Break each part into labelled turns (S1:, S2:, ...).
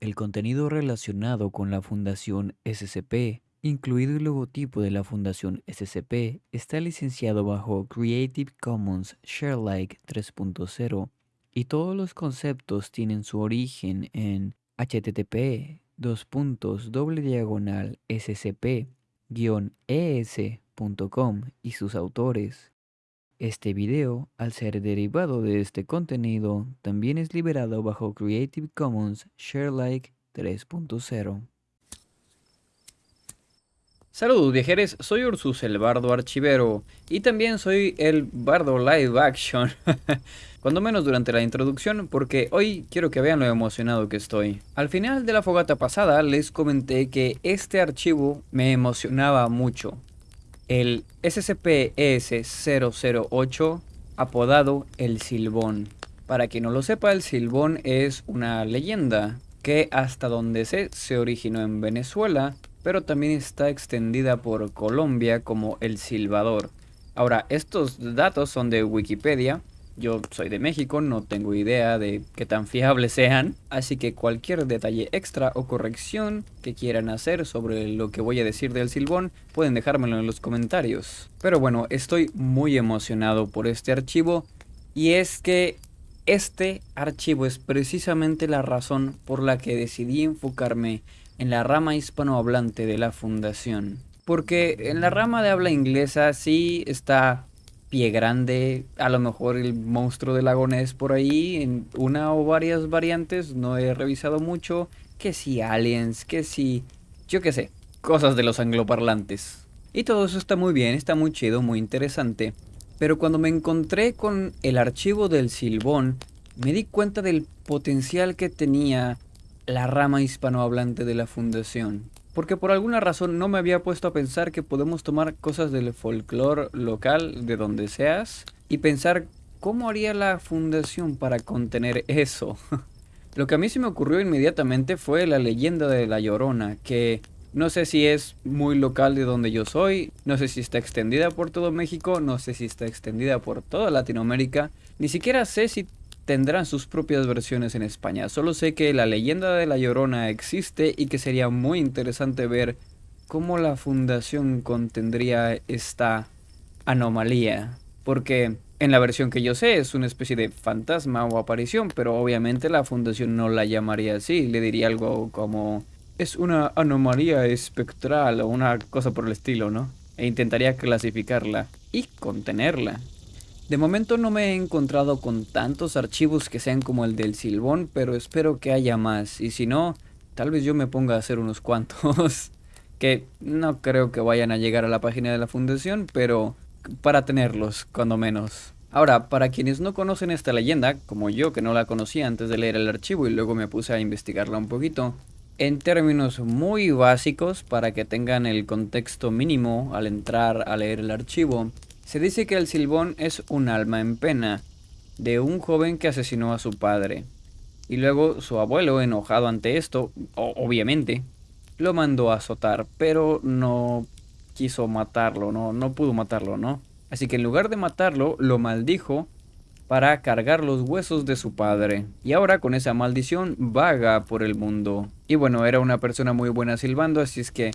S1: El contenido relacionado con la Fundación SCP, incluido el logotipo de la Fundación SCP, está licenciado bajo Creative Commons Sharealike 3.0 y todos los conceptos tienen su origen en http scp-es.com y sus autores. Este video, al ser derivado de este contenido, también es liberado bajo Creative Commons Sharealike 3.0.
S2: Saludos viajeros, soy Ursus el Bardo Archivero y también soy el Bardo Live Action, cuando menos durante la introducción porque hoy quiero que vean lo emocionado que estoy. Al final de la fogata pasada les comenté que este archivo me emocionaba mucho, el SCP-ES-008 apodado El Silbón. Para quien no lo sepa, el Silbón es una leyenda que hasta donde sé se originó en Venezuela, pero también está extendida por Colombia como El Silbador. Ahora, estos datos son de Wikipedia, yo soy de México, no tengo idea de qué tan fiables sean, así que cualquier detalle extra o corrección que quieran hacer sobre lo que voy a decir del silbón, pueden dejármelo en los comentarios. Pero bueno, estoy muy emocionado por este archivo, y es que este archivo es precisamente la razón por la que decidí enfocarme en la rama hispanohablante de la fundación. Porque en la rama de habla inglesa sí está pie grande, a lo mejor el monstruo del lagonés por ahí, en una o varias variantes, no he revisado mucho, que si aliens, que si, yo qué sé, cosas de los angloparlantes. Y todo eso está muy bien, está muy chido, muy interesante, pero cuando me encontré con el archivo del Silbón, me di cuenta del potencial que tenía la rama hispanohablante de la fundación porque por alguna razón no me había puesto a pensar que podemos tomar cosas del folclore local de donde seas y pensar cómo haría la fundación para contener eso. Lo que a mí se me ocurrió inmediatamente fue la leyenda de la Llorona, que no sé si es muy local de donde yo soy, no sé si está extendida por todo México, no sé si está extendida por toda Latinoamérica, ni siquiera sé si tendrán sus propias versiones en España. Solo sé que la leyenda de la Llorona existe y que sería muy interesante ver cómo la fundación contendría esta anomalía. Porque en la versión que yo sé es una especie de fantasma o aparición, pero obviamente la fundación no la llamaría así, le diría algo como es una anomalía espectral o una cosa por el estilo, ¿no? E intentaría clasificarla y contenerla. De momento no me he encontrado con tantos archivos que sean como el del Silbón, pero espero que haya más. Y si no, tal vez yo me ponga a hacer unos cuantos. que no creo que vayan a llegar a la página de la fundación, pero para tenerlos, cuando menos. Ahora, para quienes no conocen esta leyenda, como yo que no la conocía antes de leer el archivo y luego me puse a investigarla un poquito, en términos muy básicos, para que tengan el contexto mínimo al entrar a leer el archivo, se dice que el Silbón es un alma en pena de un joven que asesinó a su padre. Y luego su abuelo, enojado ante esto, obviamente, lo mandó a azotar, pero no quiso matarlo, no, no pudo matarlo, ¿no? Así que en lugar de matarlo, lo maldijo para cargar los huesos de su padre. Y ahora con esa maldición vaga por el mundo. Y bueno, era una persona muy buena silbando, así es que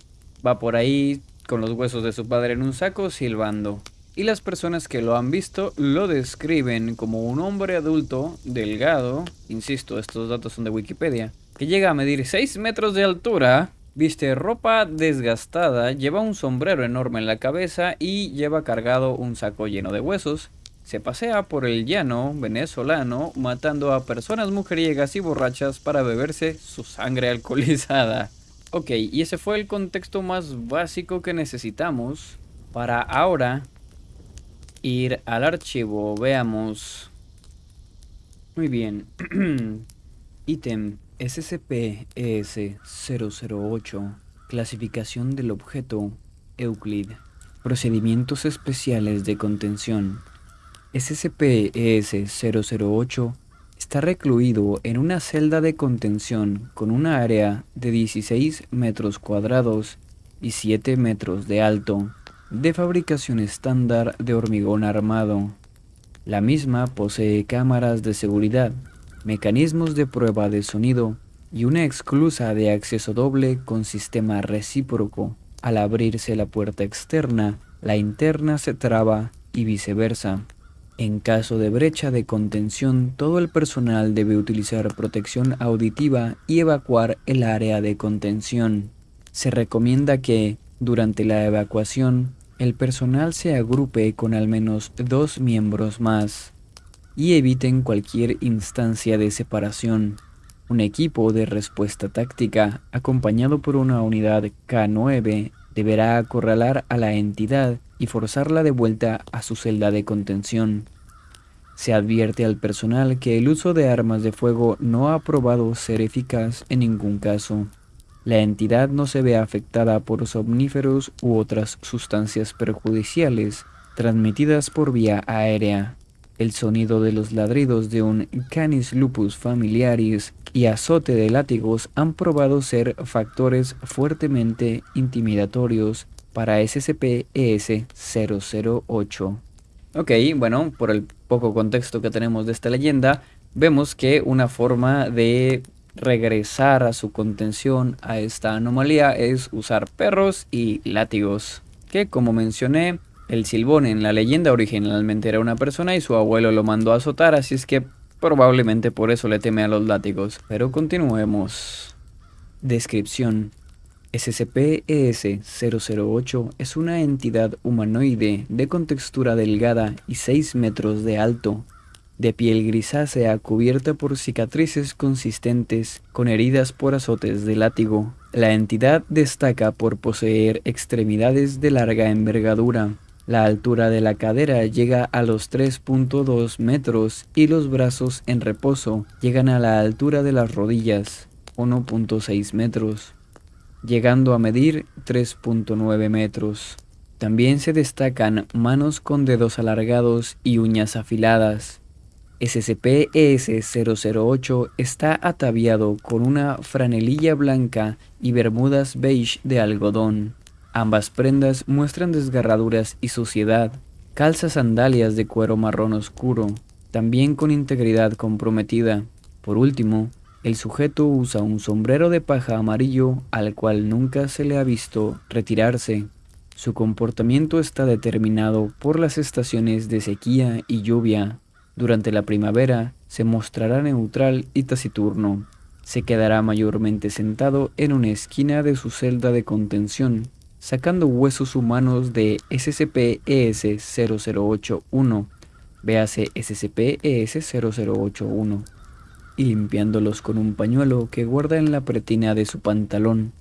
S2: va por ahí con los huesos de su padre en un saco silbando y las personas que lo han visto lo describen como un hombre adulto, delgado, insisto, estos datos son de Wikipedia, que llega a medir 6 metros de altura, viste ropa desgastada, lleva un sombrero enorme en la cabeza y lleva cargado un saco lleno de huesos. Se pasea por el llano venezolano matando a personas mujeriegas y borrachas para beberse su sangre alcoholizada. Ok, y ese fue el contexto más básico que necesitamos para ahora ir al archivo, veamos. Muy bien. Ítem SCP-ES-008. Clasificación del objeto Euclid. Procedimientos especiales de contención. SCP-ES-008 está recluido en una celda de contención con una área de 16 metros cuadrados y 7 metros de alto de fabricación estándar de hormigón armado. La misma posee cámaras de seguridad, mecanismos de prueba de sonido y una exclusa de acceso doble con sistema recíproco. Al abrirse la puerta externa, la interna se traba y viceversa. En caso de brecha de contención, todo el personal debe utilizar protección auditiva y evacuar el área de contención. Se recomienda que, durante la evacuación, el personal se agrupe con al menos dos miembros más y eviten cualquier instancia de separación. Un equipo de respuesta táctica, acompañado por una unidad K9, deberá acorralar a la entidad y forzarla de vuelta a su celda de contención. Se advierte al personal que el uso de armas de fuego no ha probado ser eficaz en ningún caso. La entidad no se ve afectada por somníferos u otras sustancias perjudiciales transmitidas por vía aérea. El sonido de los ladridos de un Canis lupus familiaris y azote de látigos han probado ser factores fuertemente intimidatorios para SCP-ES-008. Ok, bueno, por el poco contexto que tenemos de esta leyenda, vemos que una forma de regresar a su contención a esta anomalía es usar perros y látigos, que como mencioné, el Silbón en la leyenda originalmente era una persona y su abuelo lo mandó a azotar, así es que probablemente por eso le teme a los látigos. Pero continuemos. Descripción. SCP-ES-008 es una entidad humanoide de contextura delgada y 6 metros de alto, de piel grisácea cubierta por cicatrices consistentes con heridas por azotes de látigo. La entidad destaca por poseer extremidades de larga envergadura, la altura de la cadera llega a los 3.2 metros y los brazos en reposo llegan a la altura de las rodillas, 1.6 metros, llegando a medir 3.9 metros. También se destacan manos con dedos alargados y uñas afiladas. SCP-ES-008 está ataviado con una franelilla blanca y bermudas beige de algodón. Ambas prendas muestran desgarraduras y suciedad. Calza sandalias de cuero marrón oscuro, también con integridad comprometida. Por último, el sujeto usa un sombrero de paja amarillo al cual nunca se le ha visto retirarse. Su comportamiento está determinado por las estaciones de sequía y lluvia. Durante la primavera se mostrará neutral y taciturno. Se quedará mayormente sentado en una esquina de su celda de contención, sacando huesos humanos de SCP-ES-0081, véase SCP-ES-0081, y limpiándolos con un pañuelo que guarda en la pretina de su pantalón.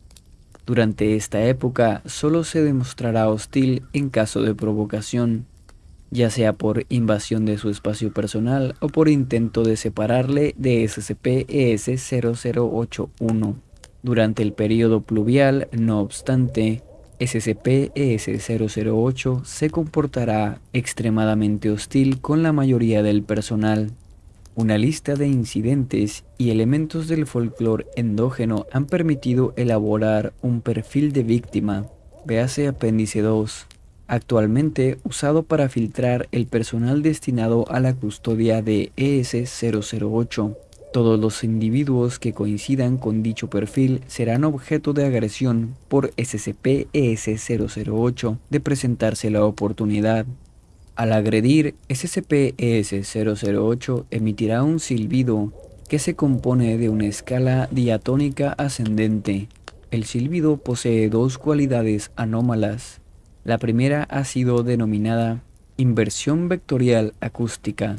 S2: Durante esta época solo se demostrará hostil en caso de provocación, ya sea por invasión de su espacio personal o por intento de separarle de SCP-ES-0081. Durante el periodo pluvial, no obstante, SCP-ES-008 se comportará extremadamente hostil con la mayoría del personal. Una lista de incidentes y elementos del folclore endógeno han permitido elaborar un perfil de víctima, véase apéndice 2, actualmente usado para filtrar el personal destinado a la custodia de ES-008. Todos los individuos que coincidan con dicho perfil serán objeto de agresión por SCP-ES-008 de presentarse la oportunidad. Al agredir, SCP-ES-008 emitirá un silbido que se compone de una escala diatónica ascendente. El silbido posee dos cualidades anómalas. La primera ha sido denominada inversión vectorial acústica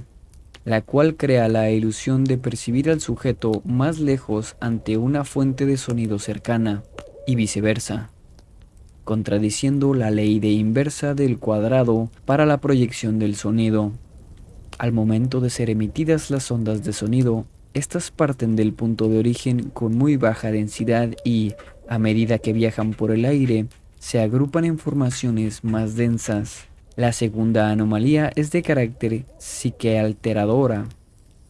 S2: la cual crea la ilusión de percibir al sujeto más lejos ante una fuente de sonido cercana, y viceversa, contradiciendo la ley de inversa del cuadrado para la proyección del sonido. Al momento de ser emitidas las ondas de sonido, estas parten del punto de origen con muy baja densidad y, a medida que viajan por el aire, se agrupan en formaciones más densas. La segunda anomalía es de carácter psiquealteradora.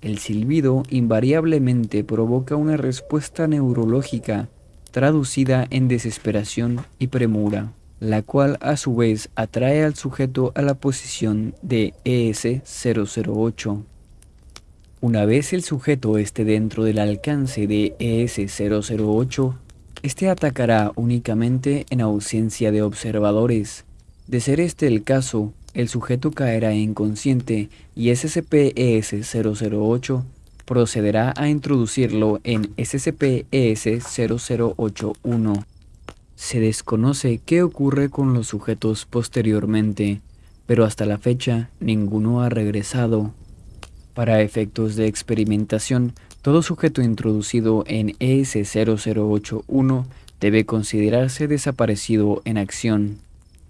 S2: El silbido invariablemente provoca una respuesta neurológica traducida en desesperación y premura, la cual a su vez atrae al sujeto a la posición de ES-008. Una vez el sujeto esté dentro del alcance de ES-008, este atacará únicamente en ausencia de observadores. De ser este el caso, el sujeto caerá inconsciente y SCP-ES-008 procederá a introducirlo en SCP-ES-0081. Se desconoce qué ocurre con los sujetos posteriormente, pero hasta la fecha ninguno ha regresado. Para efectos de experimentación, todo sujeto introducido en ES-0081 debe considerarse desaparecido en acción.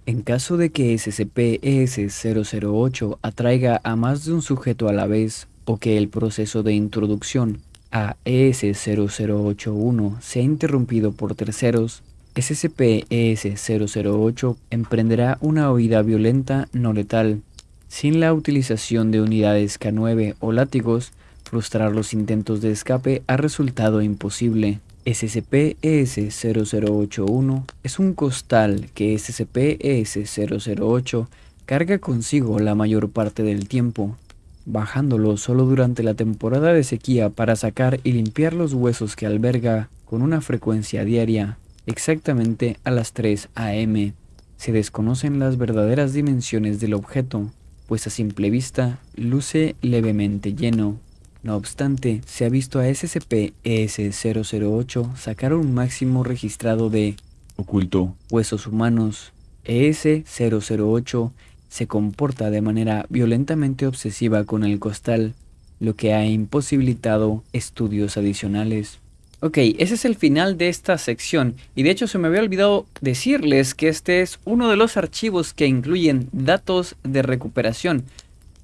S2: En caso de que SCP-ES-008 atraiga a más de un sujeto a la vez o que el proceso de introducción a ES-0081 sea interrumpido por terceros, SCP-ES-008 emprenderá una huida violenta no letal. Sin la utilización de unidades K9 o látigos, frustrar los intentos de escape ha resultado imposible. SCP-ES-0081 es un costal que SCP-ES-008 carga consigo la mayor parte del tiempo, bajándolo solo durante la temporada de sequía para sacar y limpiar los huesos que alberga con una frecuencia diaria, exactamente a las 3 am. Se desconocen las verdaderas dimensiones del objeto, pues a simple vista luce levemente lleno. No obstante, se ha visto a SCP-ES-008 sacar un máximo registrado de
S3: oculto
S2: huesos humanos. ES-008 se comporta de manera violentamente obsesiva con el costal, lo que ha imposibilitado estudios adicionales. Ok, ese es el final de esta sección y de hecho se me había olvidado decirles que este es uno de los archivos que incluyen datos de recuperación.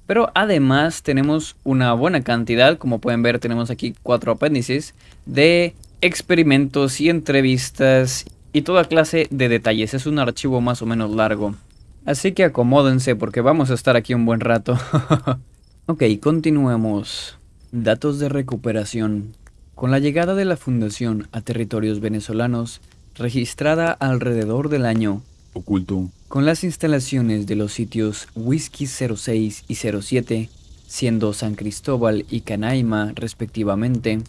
S2: Pero además tenemos una buena cantidad, como pueden ver tenemos aquí cuatro apéndices, de experimentos y entrevistas y toda clase de detalles. Es un archivo más o menos largo. Así que acomódense porque vamos a estar aquí un buen rato. ok, continuemos. Datos de recuperación. Con la llegada de la fundación a territorios venezolanos, registrada alrededor del año
S3: oculto,
S2: con las instalaciones de los sitios Whisky 06 y 07, siendo San Cristóbal y Canaima respectivamente,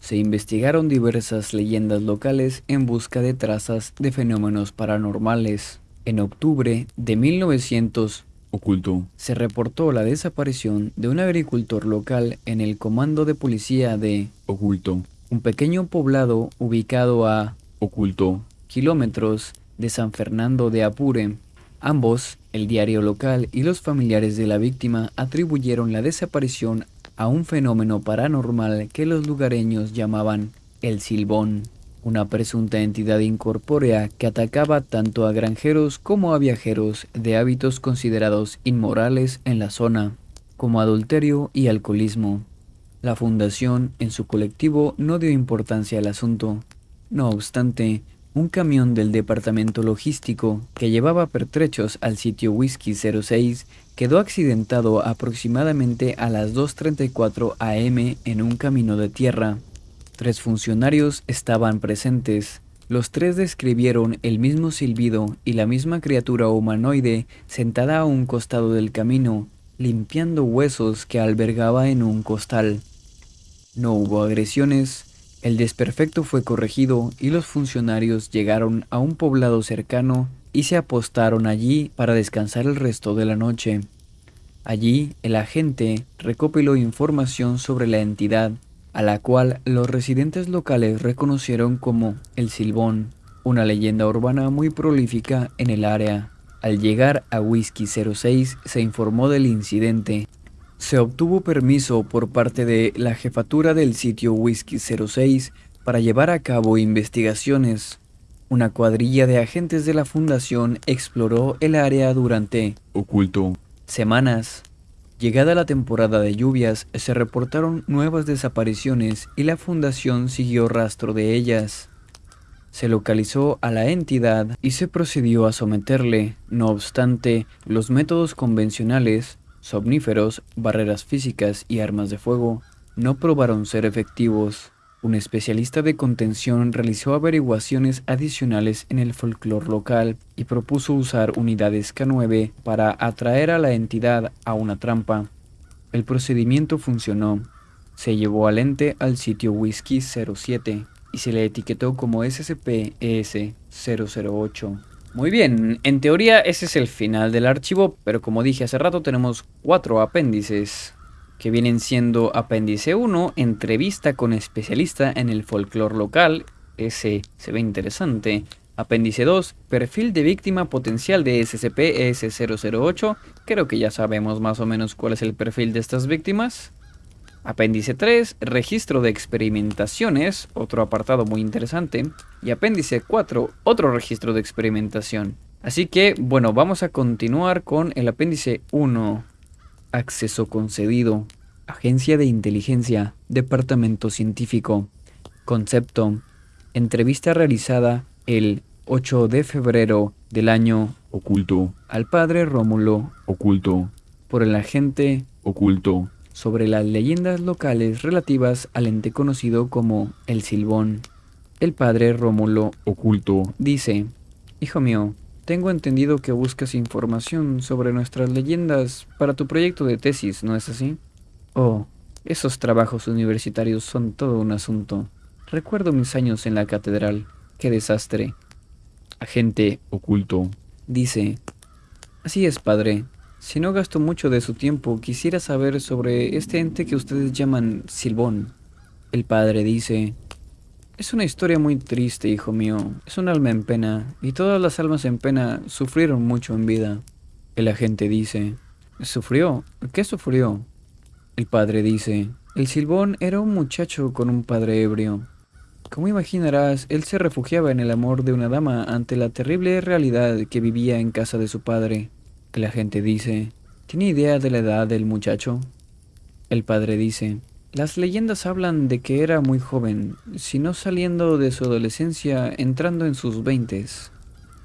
S2: se investigaron diversas leyendas locales en busca de trazas de fenómenos paranormales. En octubre de 1900,
S3: oculto,
S2: se reportó la desaparición de un agricultor local en el comando de policía de
S3: oculto,
S2: un pequeño poblado ubicado a
S3: oculto.
S2: kilómetros de San Fernando de Apure. Ambos, el diario local y los familiares de la víctima, atribuyeron la desaparición a un fenómeno paranormal que los lugareños llamaban el silbón una presunta entidad incorpórea que atacaba tanto a granjeros como a viajeros de hábitos considerados inmorales en la zona, como adulterio y alcoholismo. La fundación, en su colectivo, no dio importancia al asunto. No obstante, un camión del departamento logístico que llevaba pertrechos al sitio Whisky 06 quedó accidentado aproximadamente a las 2.34 am en un camino de tierra. Tres funcionarios estaban presentes. Los tres describieron el mismo silbido y la misma criatura humanoide sentada a un costado del camino, limpiando huesos que albergaba en un costal. No hubo agresiones, el desperfecto fue corregido y los funcionarios llegaron a un poblado cercano y se apostaron allí para descansar el resto de la noche. Allí, el agente recopiló información sobre la entidad a la cual los residentes locales reconocieron como el Silbón, una leyenda urbana muy prolífica en el área. Al llegar a Whisky 06 se informó del incidente. Se obtuvo permiso por parte de la jefatura del sitio Whisky 06 para llevar a cabo investigaciones. Una cuadrilla de agentes de la fundación exploró el área durante
S3: oculto
S2: semanas. Llegada la temporada de lluvias, se reportaron nuevas desapariciones y la fundación siguió rastro de ellas. Se localizó a la entidad y se procedió a someterle. No obstante, los métodos convencionales, somníferos, barreras físicas y armas de fuego, no probaron ser efectivos. Un especialista de contención realizó averiguaciones adicionales en el folclore local y propuso usar unidades K9 para atraer a la entidad a una trampa. El procedimiento funcionó. Se llevó al ente al sitio Whisky 07 y se le etiquetó como SCP-ES008. Muy bien, en teoría ese es el final del archivo, pero como dije hace rato tenemos cuatro apéndices que vienen siendo apéndice 1, entrevista con especialista en el folclore local, ese se ve interesante. Apéndice 2, perfil de víctima potencial de SCP-S008, creo que ya sabemos más o menos cuál es el perfil de estas víctimas. Apéndice 3, registro de experimentaciones, otro apartado muy interesante. Y apéndice 4, otro registro de experimentación. Así que, bueno, vamos a continuar con el apéndice 1. Acceso concedido. Agencia de Inteligencia. Departamento Científico. Concepto. Entrevista realizada el 8 de febrero del año
S3: oculto
S2: al padre Rómulo
S3: oculto
S2: por el agente
S3: oculto
S2: sobre las leyendas locales relativas al ente conocido como el Silbón. El padre Rómulo
S3: oculto
S2: dice, Hijo mío, tengo entendido que buscas información sobre nuestras leyendas para tu proyecto de tesis, ¿no es así? Oh, esos trabajos universitarios son todo un asunto. Recuerdo mis años en la catedral. Qué desastre. Agente
S3: oculto
S2: dice, Así es, padre. Si no gasto mucho de su tiempo, quisiera saber sobre este ente que ustedes llaman Silbón. El padre dice, es una historia muy triste, hijo mío. Es un alma en pena, y todas las almas en pena sufrieron mucho en vida. El agente dice, ¿sufrió? ¿Qué sufrió? El padre dice, el Silbón era un muchacho con un padre ebrio. Como imaginarás, él se refugiaba en el amor de una dama ante la terrible realidad que vivía en casa de su padre la gente dice, ¿tiene idea de la edad del muchacho? El padre dice, las leyendas hablan de que era muy joven, si no saliendo de su adolescencia, entrando en sus veintes.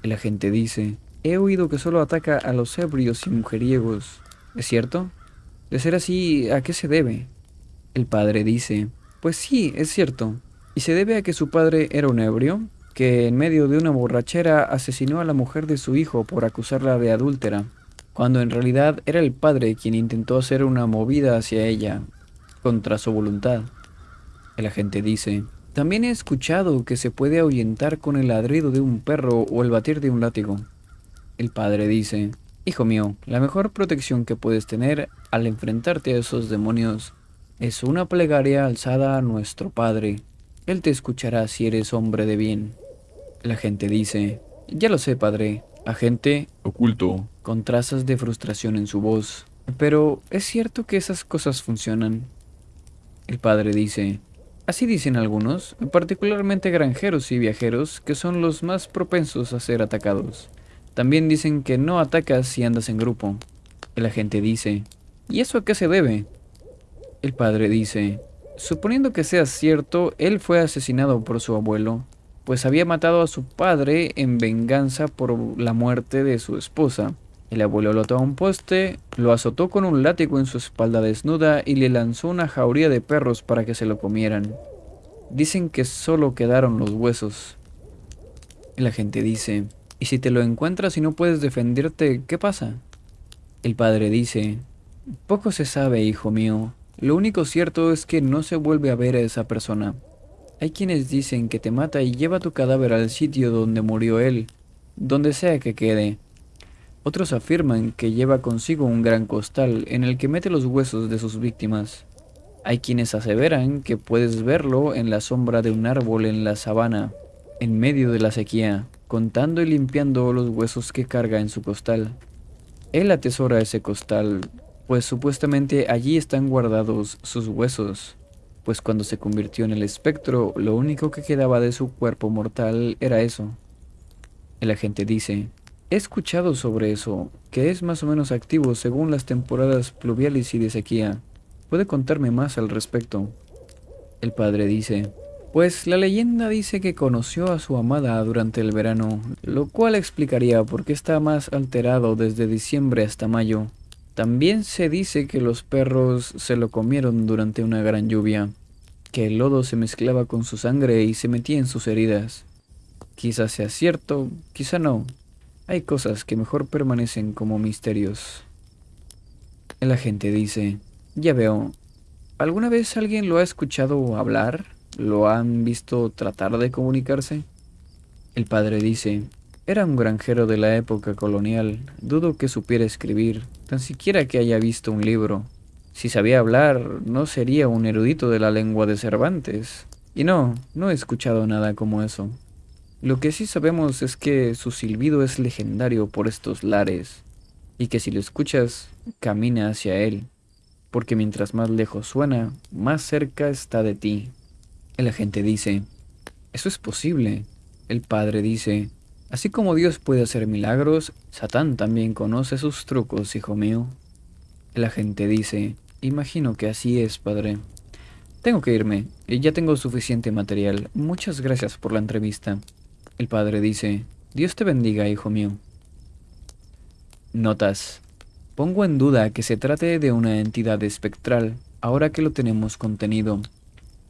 S2: El agente dice, he oído que solo ataca a los ebrios y mujeriegos. ¿Es cierto? De ser así, ¿a qué se debe? El padre dice, pues sí, es cierto. Y se debe a que su padre era un ebrio, que en medio de una borrachera asesinó a la mujer de su hijo por acusarla de adúltera cuando en realidad era el padre quien intentó hacer una movida hacia ella, contra su voluntad. El agente dice, también he escuchado que se puede ahuyentar con el ladrido de un perro o el batir de un látigo. El padre dice, Hijo mío, la mejor protección que puedes tener al enfrentarte a esos demonios es una plegaria alzada a nuestro Padre. Él te escuchará si eres hombre de bien. El agente dice, Ya lo sé, padre, agente
S3: oculto,
S2: con trazas de frustración en su voz. Pero ¿es cierto que esas cosas funcionan? El padre dice, así dicen algunos, particularmente granjeros y viajeros, que son los más propensos a ser atacados. También dicen que no atacas si andas en grupo. El agente dice, ¿y eso a qué se debe? El padre dice, suponiendo que sea cierto, él fue asesinado por su abuelo, pues había matado a su padre en venganza por la muerte de su esposa. El abuelo lo ató a un poste, lo azotó con un látigo en su espalda desnuda y le lanzó una jauría de perros para que se lo comieran. Dicen que solo quedaron los huesos. La gente dice, ¿y si te lo encuentras y no puedes defenderte, qué pasa? El padre dice, poco se sabe, hijo mío. Lo único cierto es que no se vuelve a ver a esa persona. Hay quienes dicen que te mata y lleva tu cadáver al sitio donde murió él, donde sea que quede. Otros afirman que lleva consigo un gran costal en el que mete los huesos de sus víctimas. Hay quienes aseveran que puedes verlo en la sombra de un árbol en la sabana, en medio de la sequía, contando y limpiando los huesos que carga en su costal. Él atesora ese costal, pues supuestamente allí están guardados sus huesos pues cuando se convirtió en el espectro, lo único que quedaba de su cuerpo mortal era eso. El agente dice, he escuchado sobre eso, que es más o menos activo según las temporadas pluviales y de sequía. ¿Puede contarme más al respecto? El padre dice, pues la leyenda dice que conoció a su amada durante el verano, lo cual explicaría por qué está más alterado desde diciembre hasta mayo. También se dice que los perros se lo comieron durante una gran lluvia, que el lodo se mezclaba con su sangre y se metía en sus heridas. Quizás sea cierto, quizá no. Hay cosas que mejor permanecen como misterios. El agente dice, ya veo, ¿Alguna vez alguien lo ha escuchado hablar? ¿Lo han visto tratar de comunicarse? El padre dice, era un granjero de la época colonial, dudo que supiera escribir, tan siquiera que haya visto un libro. Si sabía hablar, no sería un erudito de la lengua de Cervantes. Y no, no he escuchado nada como eso. Lo que sí sabemos es que su silbido es legendario por estos lares, y que si lo escuchas, camina hacia él, porque mientras más lejos suena, más cerca está de ti. El agente dice, eso es posible. El padre dice, así como Dios puede hacer milagros, Satán también conoce sus trucos, hijo mío. El agente dice, imagino que así es, padre. Tengo que irme, ya tengo suficiente material. Muchas gracias por la entrevista. El padre dice, Dios te bendiga, hijo mío. Notas. Pongo en duda que se trate de una entidad espectral, ahora que lo tenemos contenido.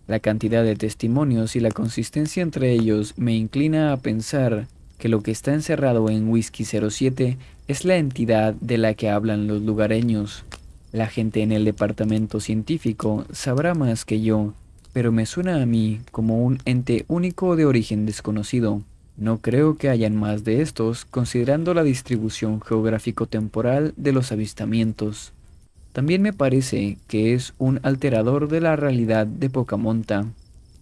S2: La cantidad de testimonios y la consistencia entre ellos me inclina a pensar que lo que está encerrado en Whisky 07 es la entidad de la que hablan los lugareños. La gente en el departamento científico sabrá más que yo, pero me suena a mí como un ente único de origen desconocido. No creo que hayan más de estos, considerando la distribución geográfico-temporal de los avistamientos. También me parece que es un alterador de la realidad de poca monta.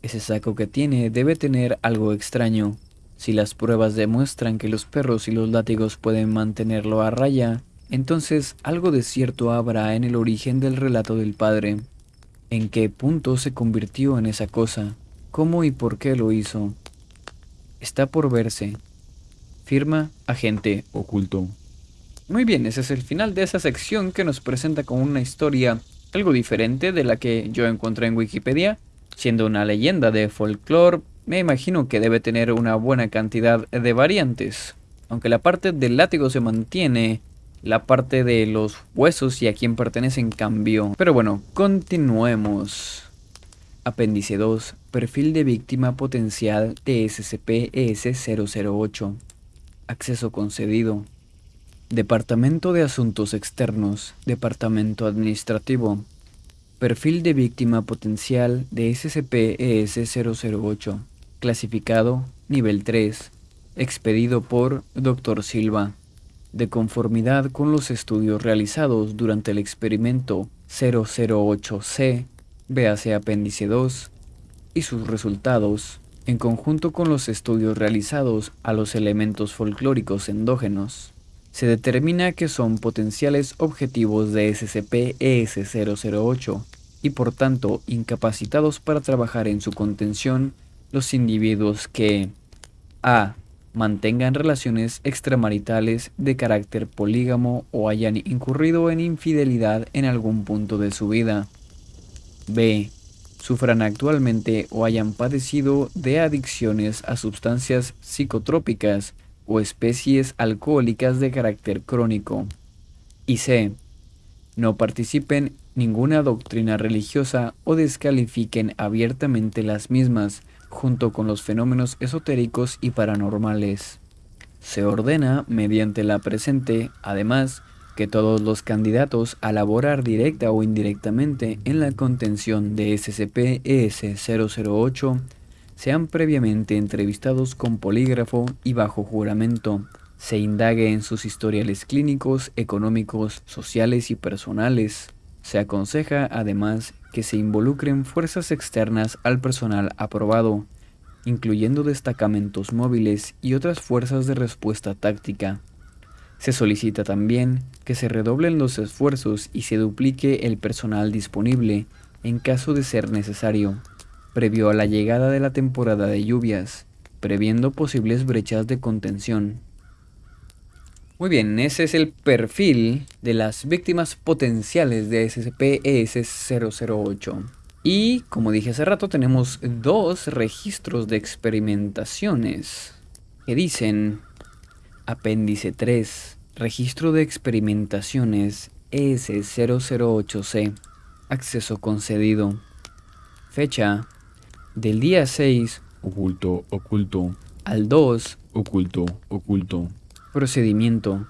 S2: Ese saco que tiene debe tener algo extraño. Si las pruebas demuestran que los perros y los látigos pueden mantenerlo a raya, entonces algo de cierto habrá en el origen del relato del padre. ¿En qué punto se convirtió en esa cosa? ¿Cómo y por qué lo hizo? Está por verse. Firma agente
S3: Oculto.
S2: Muy bien, ese es el final de esa sección que nos presenta con una historia algo diferente de la que yo encontré en Wikipedia. Siendo una leyenda de folclore, me imagino que debe tener una buena cantidad de variantes. Aunque la parte del látigo se mantiene, la parte de los huesos y a quién pertenecen cambió. Pero bueno, continuemos. Apéndice 2. Perfil de víctima potencial de SCP-ES-008. Acceso concedido. Departamento de Asuntos Externos. Departamento Administrativo. Perfil de víctima potencial de SCP-ES-008. Clasificado Nivel 3. Expedido por Dr. Silva. De conformidad con los estudios realizados durante el experimento 008C véase apéndice 2, y sus resultados, en conjunto con los estudios realizados a los elementos folclóricos endógenos, se determina que son potenciales objetivos de SCP-ES-008 y por tanto incapacitados para trabajar en su contención los individuos que a. mantengan relaciones extramaritales de carácter polígamo o hayan incurrido en infidelidad en algún punto de su vida, B. Sufran actualmente o hayan padecido de adicciones a sustancias psicotrópicas o especies alcohólicas de carácter crónico. Y C. No participen ninguna doctrina religiosa o descalifiquen abiertamente las mismas junto con los fenómenos esotéricos y paranormales. Se ordena, mediante la presente, además, que todos los candidatos a laborar directa o indirectamente en la contención de SCP-ES-008 sean previamente entrevistados con polígrafo y bajo juramento, se indague en sus historiales clínicos, económicos, sociales y personales. Se aconseja además que se involucren fuerzas externas al personal aprobado, incluyendo destacamentos móviles y otras fuerzas de respuesta táctica. Se solicita también que se redoblen los esfuerzos y se duplique el personal disponible en caso de ser necesario, previo a la llegada de la temporada de lluvias, previendo posibles brechas de contención. Muy bien, ese es el perfil de las víctimas potenciales de SCP-ES-008. Y, como dije hace rato, tenemos dos registros de experimentaciones que dicen Apéndice 3. Registro de experimentaciones ES008C. Acceso concedido. Fecha. Del día 6
S3: Oculto, oculto,
S2: al 2.
S3: oculto, oculto.
S2: Procedimiento.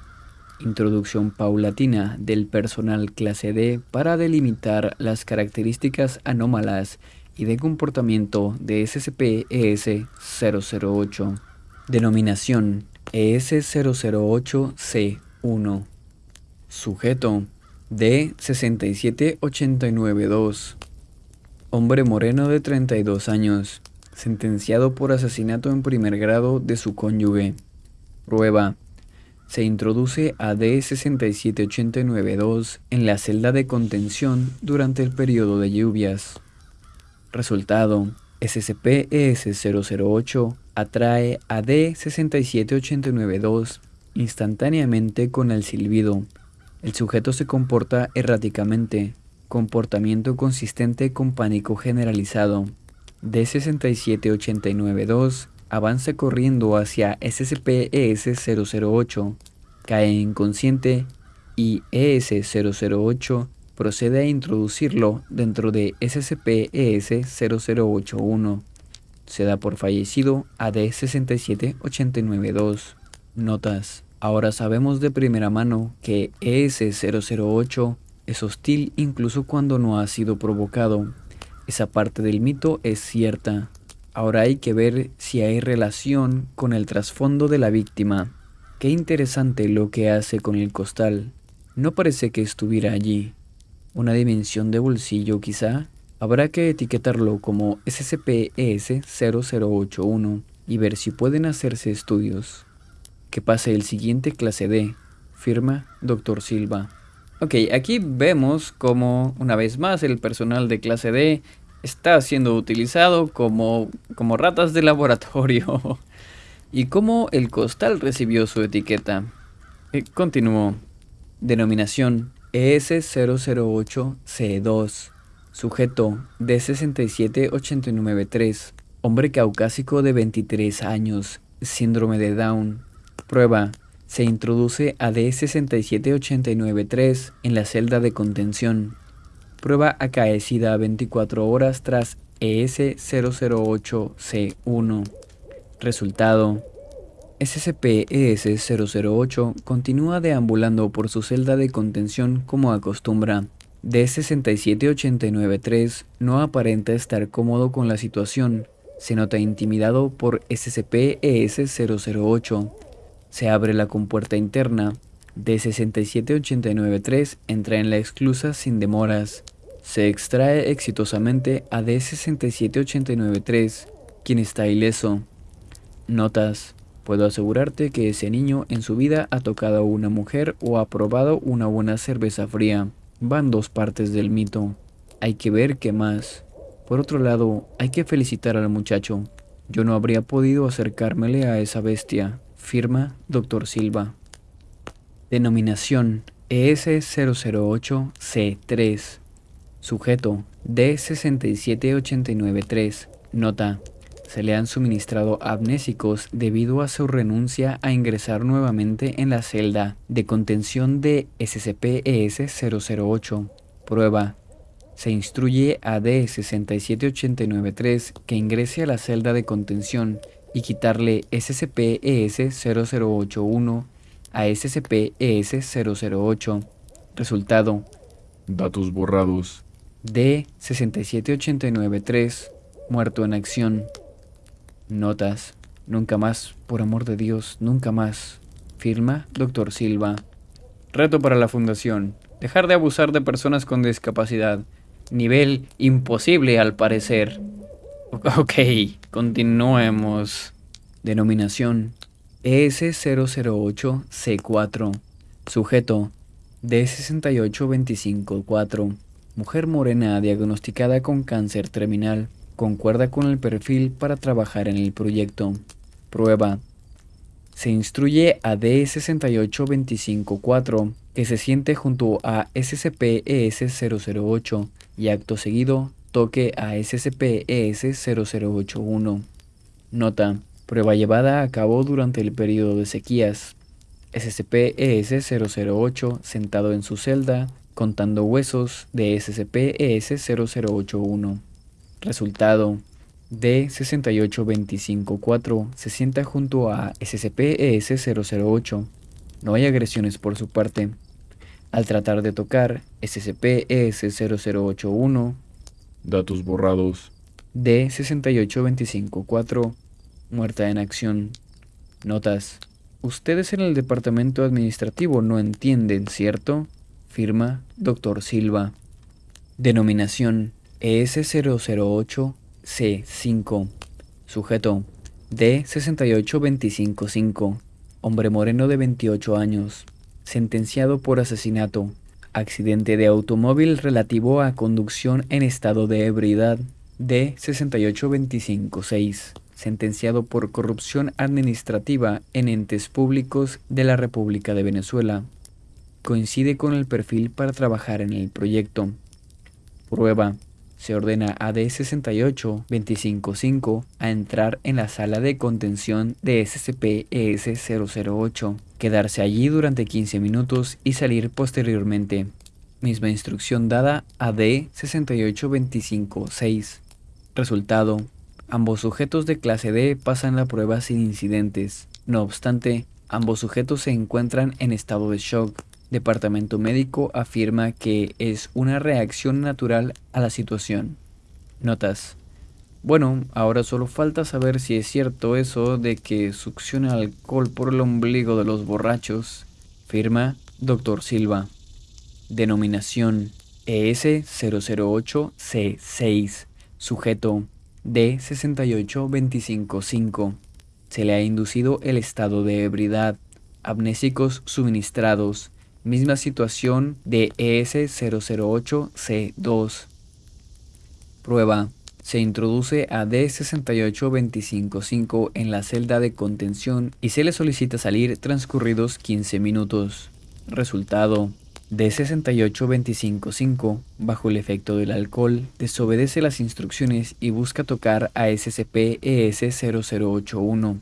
S2: Introducción paulatina del personal clase D para delimitar las características anómalas y de comportamiento de SCP-ES-008. Denominación ES-008-C1. Sujeto D-67892. Hombre moreno de 32 años, sentenciado por asesinato en primer grado de su cónyuge. Prueba. Se introduce a D-67892 en la celda de contención durante el periodo de lluvias. Resultado. SCP-ES-008 atrae a D-67892 instantáneamente con el silbido. El sujeto se comporta erráticamente, comportamiento consistente con pánico generalizado. D-67892 avanza corriendo hacia SCP-ES-008, cae inconsciente y ES-008 procede a introducirlo dentro de SCP-ES-0081. Se da por fallecido a D-67892. Notas. Ahora sabemos de primera mano que ES-008 es hostil incluso cuando no ha sido provocado. Esa parte del mito es cierta. Ahora hay que ver si hay relación con el trasfondo de la víctima. Qué interesante lo que hace con el costal. No parece que estuviera allí una dimensión de bolsillo quizá, habrá que etiquetarlo como SCP-ES0081 y ver si pueden hacerse estudios. Que pase el siguiente clase D, firma Dr. Silva. Ok, aquí vemos como una vez más el personal de clase D está siendo utilizado como, como ratas de laboratorio. y cómo el costal recibió su etiqueta. Eh, continuó. Denominación ES008C2, sujeto D67893, hombre caucásico de 23 años, síndrome de Down. Prueba, se introduce a D67893 en la celda de contención. Prueba acaecida 24 horas tras ES008C1. Resultado, SCP-ES-008 continúa deambulando por su celda de contención como acostumbra. D-67893 no aparenta estar cómodo con la situación. Se nota intimidado por SCP-ES-008. Se abre la compuerta interna. D-67893 entra en la exclusa sin demoras. Se extrae exitosamente a D-67893, quien está ileso. Notas. Puedo asegurarte que ese niño en su vida ha tocado a una mujer o ha probado una buena cerveza fría. Van dos partes del mito. Hay que ver qué más. Por otro lado, hay que felicitar al muchacho. Yo no habría podido acercármele a esa bestia. Firma Dr. Silva. Denominación ES008C3. Sujeto D67893. Nota se le han suministrado amnésicos debido a su renuncia a ingresar nuevamente en la celda de contención de SCP-ES-008. Prueba. Se instruye a D-67893 que ingrese a la celda de contención y quitarle SCP-ES-0081 a SCP-ES-008. Resultado.
S3: Datos borrados.
S2: D-67893, muerto en acción. Notas. Nunca más, por amor de Dios, nunca más. Firma Dr. Silva. Reto para la Fundación. Dejar de abusar de personas con discapacidad. Nivel imposible al parecer. Ok, continuemos. Denominación ES008C4. Sujeto D68254. Mujer morena diagnosticada con cáncer terminal concuerda con el perfil para trabajar en el proyecto. Prueba. Se instruye a D68254 que se siente junto a SCP-ES008 y acto seguido toque a SCP-ES0081. Nota. Prueba llevada a cabo durante el periodo de sequías. SCP-ES008 sentado en su celda contando huesos de SCP-ES0081. Resultado D68254 se sienta junto a SCP-ES008. No hay agresiones por su parte. Al tratar de tocar SCP-ES0081,
S3: Datos borrados.
S2: D68254, muerta en acción. Notas. Ustedes en el departamento administrativo no entienden, ¿cierto? Firma Dr. Silva. Denominación ES008C5. Sujeto D68255. Hombre moreno de 28 años. Sentenciado por asesinato. Accidente de automóvil relativo a conducción en estado de ebriedad. D68256. Sentenciado por corrupción administrativa en entes públicos de la República de Venezuela. Coincide con el perfil para trabajar en el proyecto. Prueba. Se ordena a D68255 a entrar en la sala de contención de SCP-ES008, quedarse allí durante 15 minutos y salir posteriormente. Misma instrucción dada a D68256. Resultado. Ambos sujetos de clase D pasan la prueba sin incidentes. No obstante, ambos sujetos se encuentran en estado de shock Departamento médico afirma que es una reacción natural a la situación. Notas. Bueno, ahora solo falta saber si es cierto eso de que succiona alcohol por el ombligo de los borrachos. Firma Dr. Silva. Denominación ES008C6. Sujeto D68255. Se le ha inducido el estado de ebriedad. Amnésicos suministrados Misma situación de ES008C2. Prueba. Se introduce a D68255 en la celda de contención y se le solicita salir transcurridos 15 minutos. Resultado. D68255, bajo el efecto del alcohol, desobedece las instrucciones y busca tocar a SCP-ES0081.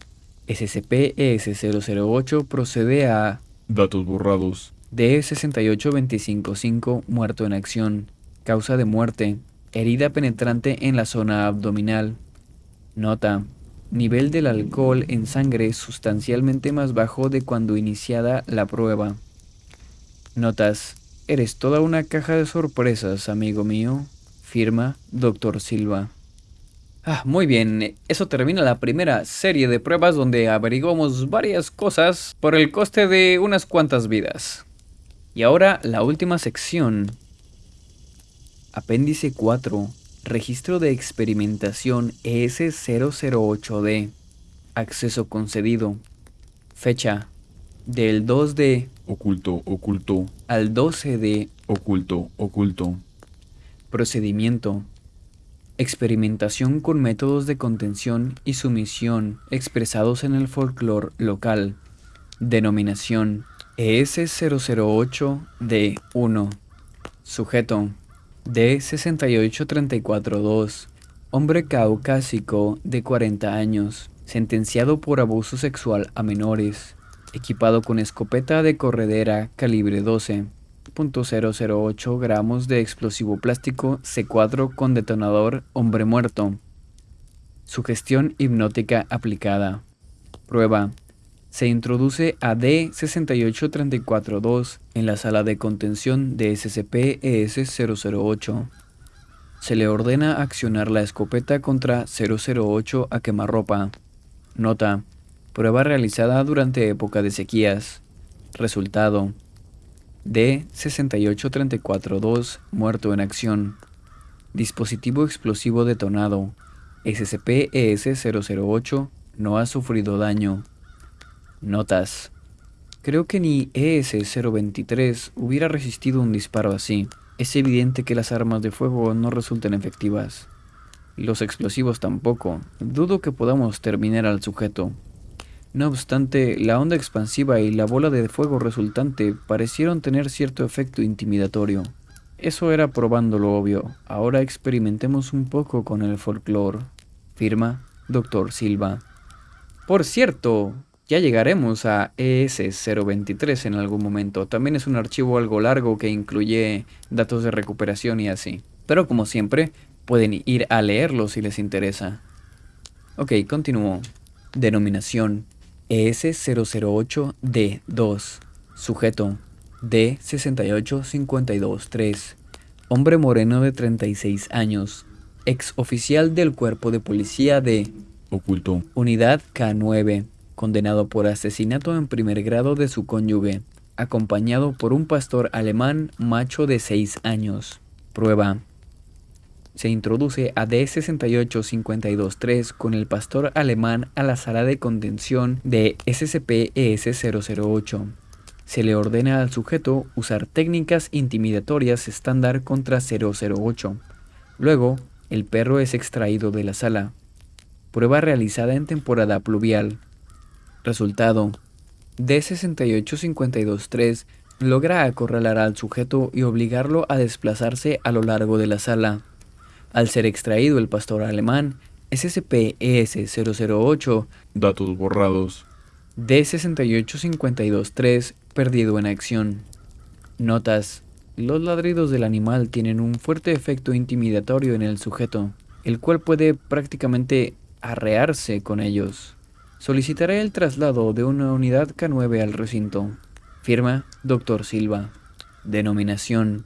S2: SCP-ES008 procede a...
S3: Datos borrados.
S2: D68255 muerto en acción. Causa de muerte. Herida penetrante en la zona abdominal. Nota. Nivel del alcohol en sangre sustancialmente más bajo de cuando iniciada la prueba. Notas. Eres toda una caja de sorpresas, amigo mío. Firma Dr. Silva. Ah, muy bien, eso termina la primera serie de pruebas donde averiguamos varias cosas por el coste de unas cuantas vidas. Y ahora la última sección. Apéndice 4. Registro de experimentación ES008D. Acceso concedido. Fecha. Del 2 de...
S3: Oculto, oculto.
S2: Al 12 de...
S3: Oculto, oculto.
S2: Procedimiento. Experimentación con métodos de contención y sumisión expresados en el folclore local. Denominación ES008D1 Sujeto. D68342 Hombre caucásico de 40 años. Sentenciado por abuso sexual a menores. Equipado con escopeta de corredera calibre 12.008 gramos de explosivo plástico C4 con detonador hombre muerto. Sugestión hipnótica aplicada. Prueba se introduce a D68342 en la sala de contención de SCP-ES008. Se le ordena accionar la escopeta contra 008 a quemarropa. Nota. Prueba realizada durante época de sequías. Resultado. D68342 muerto en acción. Dispositivo explosivo detonado. SCP-ES008 no ha sufrido daño. Notas. Creo que ni ES-023 hubiera resistido un disparo así. Es evidente que las armas de fuego no resultan efectivas. Los explosivos tampoco. Dudo que podamos terminar al sujeto. No obstante, la onda expansiva y la bola de fuego resultante parecieron tener cierto efecto intimidatorio. Eso era probando lo obvio. Ahora experimentemos un poco con el folclore. Firma Dr. Silva. Por cierto, ya llegaremos a ES023 en algún momento. También es un archivo algo largo que incluye datos de recuperación y así. Pero como siempre, pueden ir a leerlo si les interesa. Ok, continúo. Denominación ES008D2. Sujeto D68523. Hombre moreno de 36 años. Ex oficial del cuerpo de policía de
S3: oculto,
S2: Unidad K9. Condenado por asesinato en primer grado de su cónyuge. Acompañado por un pastor alemán macho de 6 años. Prueba. Se introduce a D68523 con el pastor alemán a la sala de contención de SCP-ES008 se le ordena al sujeto usar técnicas intimidatorias estándar contra 008. Luego, el perro es extraído de la sala. Prueba realizada en temporada pluvial. Resultado. D68523 logra acorralar al sujeto y obligarlo a desplazarse a lo largo de la sala. Al ser extraído el pastor alemán, SCP-ES008,
S3: datos borrados,
S2: D68523 perdido en acción. Notas. Los ladridos del animal tienen un fuerte efecto intimidatorio en el sujeto, el cual puede prácticamente arrearse con ellos. Solicitaré el traslado de una unidad K9 al recinto. Firma Dr. Silva. Denominación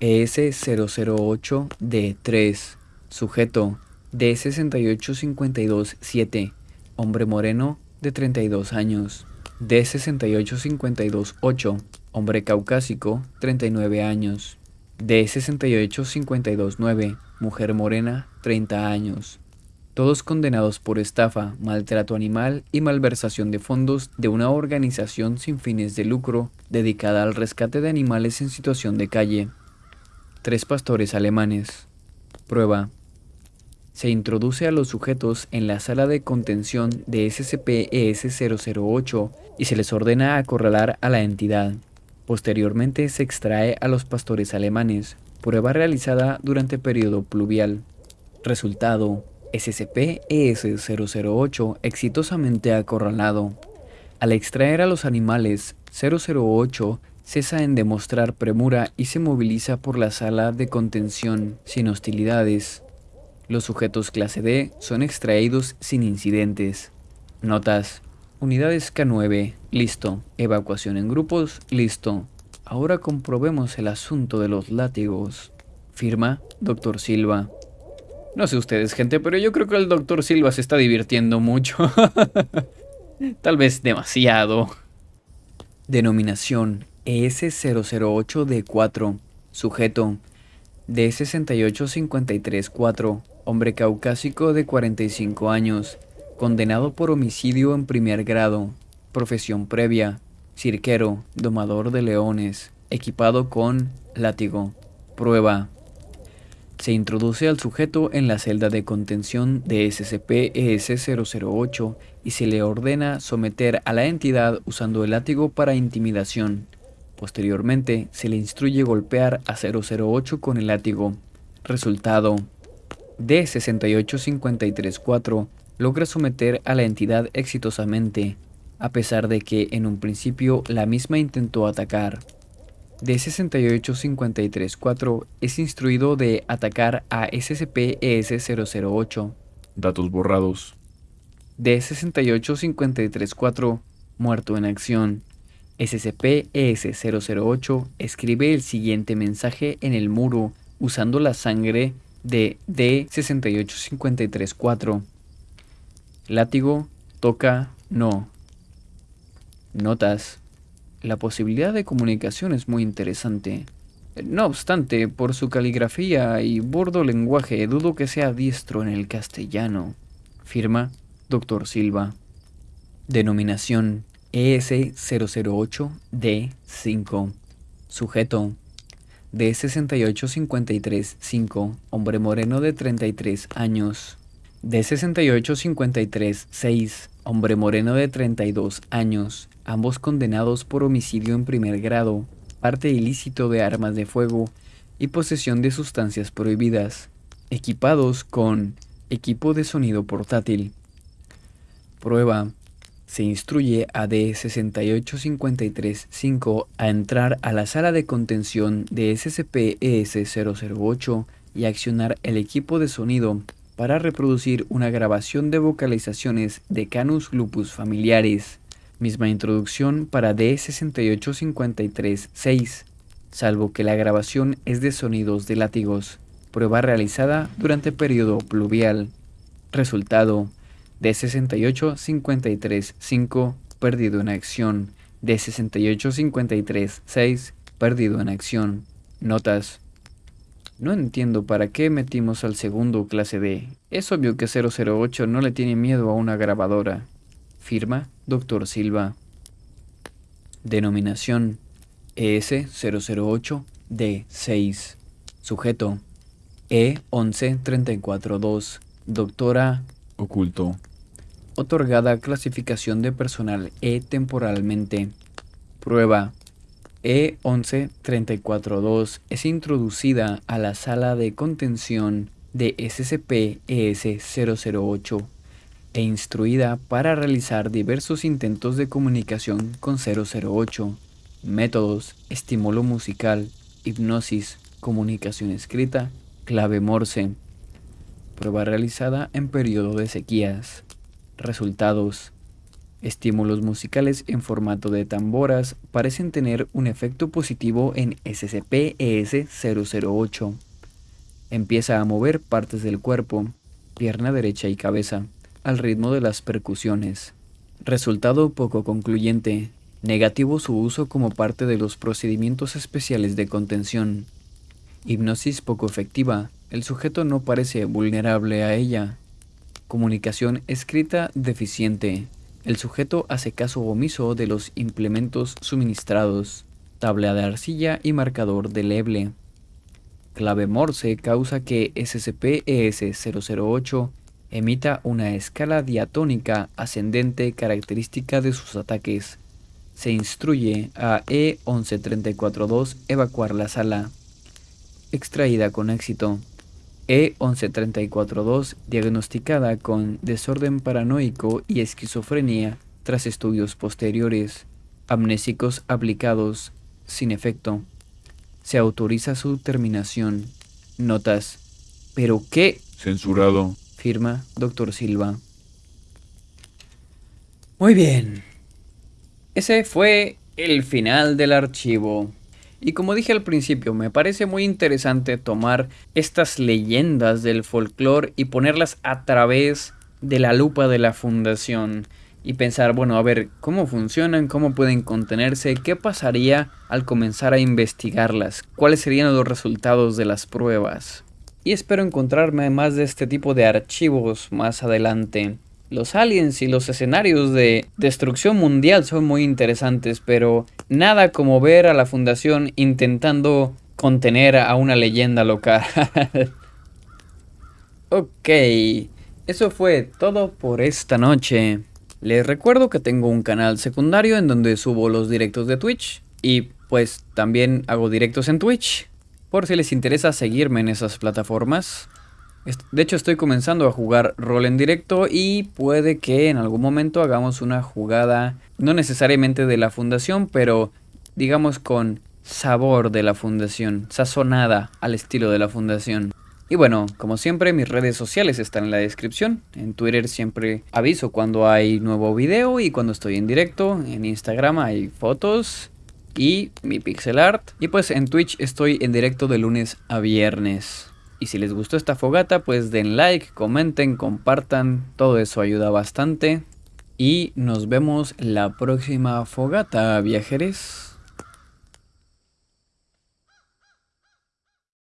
S2: ES008D3. Sujeto D68527. Hombre moreno de 32 años. D68528, hombre caucásico, 39 años. D68529, mujer morena, 30 años. Todos condenados por estafa, maltrato animal y malversación de fondos de una organización sin fines de lucro dedicada al rescate de animales en situación de calle. Tres pastores alemanes. Prueba. Se introduce a los sujetos en la sala de contención de SCP-ES008 y se les ordena acorralar a la entidad. Posteriormente se extrae a los pastores alemanes, prueba realizada durante periodo pluvial. Resultado, SCP-ES008 exitosamente acorralado. Al extraer a los animales, 008 cesa en demostrar premura y se moviliza por la sala de contención sin hostilidades. Los sujetos clase D son extraídos sin incidentes. Notas. Unidades K9, listo. Evacuación en grupos, listo. Ahora comprobemos el asunto de los látigos. Firma, Dr. Silva. No sé ustedes, gente, pero yo creo que el Dr. Silva se está divirtiendo mucho. Tal vez demasiado. Denominación ES008D4. Sujeto D68534 hombre caucásico de 45 años, condenado por homicidio en primer grado, profesión previa, cirquero, domador de leones, equipado con látigo. Prueba. Se introduce al sujeto en la celda de contención de SCP-ES008 y se le ordena someter a la entidad usando el látigo para intimidación. Posteriormente, se le instruye golpear a 008 con el látigo. Resultado, D68534 logra someter a la entidad exitosamente, a pesar de que en un principio la misma intentó atacar. D68534 es instruido de atacar a SCP-ES008.
S3: Datos borrados.
S2: D68534 muerto en acción. SCP-ES008 escribe el siguiente mensaje en el muro usando la sangre de D68534. Látigo, toca, no. Notas. La posibilidad de comunicación es muy interesante. No obstante, por su caligrafía y burdo lenguaje, dudo que sea diestro en el castellano. Firma, Dr. Silva. Denominación ES008D5. Sujeto, de 6853-5, hombre moreno de 33 años. De 6853-6, hombre moreno de 32 años, ambos condenados por homicidio en primer grado, parte ilícito de armas de fuego y posesión de sustancias prohibidas, equipados con equipo de sonido portátil. Prueba se instruye a D68535 a entrar a la sala de contención de SCP-ES008 y accionar el equipo de sonido para reproducir una grabación de vocalizaciones de Canus lupus familiares, Misma introducción para D68536, salvo que la grabación es de sonidos de látigos. Prueba realizada durante periodo pluvial. Resultado D68535 perdido en acción. D68536 perdido en acción. Notas. No entiendo para qué metimos al segundo clase D. Es obvio que 008 no le tiene miedo a una grabadora. Firma, Dr. Silva. Denominación ES008D6. Sujeto E11342. Doctora
S3: Oculto.
S2: Otorgada clasificación de personal E temporalmente. Prueba E11342 es introducida a la sala de contención de SCP-ES008 e instruida para realizar diversos intentos de comunicación con 008, métodos, estímulo musical, hipnosis, comunicación escrita, clave Morse. Prueba realizada en periodo de sequías. Resultados Estímulos musicales en formato de tamboras parecen tener un efecto positivo en SCP-ES-008. Empieza a mover partes del cuerpo, pierna derecha y cabeza, al ritmo de las percusiones. Resultado poco concluyente. Negativo su uso como parte de los procedimientos especiales de contención. Hipnosis poco efectiva. El sujeto no parece vulnerable a ella. Comunicación escrita deficiente. El sujeto hace caso omiso de los implementos suministrados, tabla de arcilla y marcador de leble. Clave Morse causa que SCP-ES-008 emita una escala diatónica ascendente característica de sus ataques. Se instruye a E-11342 evacuar la sala. Extraída con éxito. E11342 diagnosticada con desorden paranoico y esquizofrenia tras estudios posteriores, amnésicos aplicados, sin efecto. Se autoriza su terminación. Notas. ¿Pero qué?
S3: Censurado.
S2: Firma Dr. Silva. Muy bien. Ese fue el final del archivo. Y como dije al principio, me parece muy interesante tomar estas leyendas del folclore y ponerlas a través de la lupa de la fundación y pensar, bueno, a ver, ¿cómo funcionan? ¿Cómo pueden contenerse? ¿Qué pasaría al comenzar a investigarlas? ¿Cuáles serían los resultados de las pruebas? Y espero encontrarme más de este tipo de archivos más adelante. Los aliens y los escenarios de destrucción mundial son muy interesantes, pero nada como ver a la fundación intentando contener a una leyenda local. ok, eso fue todo por esta noche. Les recuerdo que tengo un canal secundario en donde subo los directos de Twitch y pues también hago directos en Twitch. Por si les interesa seguirme en esas plataformas. De hecho estoy comenzando a jugar rol en directo y puede que en algún momento hagamos una jugada, no necesariamente de la fundación, pero digamos con sabor de la fundación, sazonada al estilo de la fundación. Y bueno, como siempre mis redes sociales están en la descripción. En Twitter siempre aviso cuando hay nuevo video y cuando estoy en directo. En Instagram hay fotos y mi pixel art. Y pues en Twitch estoy en directo de lunes a viernes. Y si les gustó esta fogata, pues den like, comenten, compartan, todo eso ayuda bastante. Y nos vemos la próxima fogata, viajeros.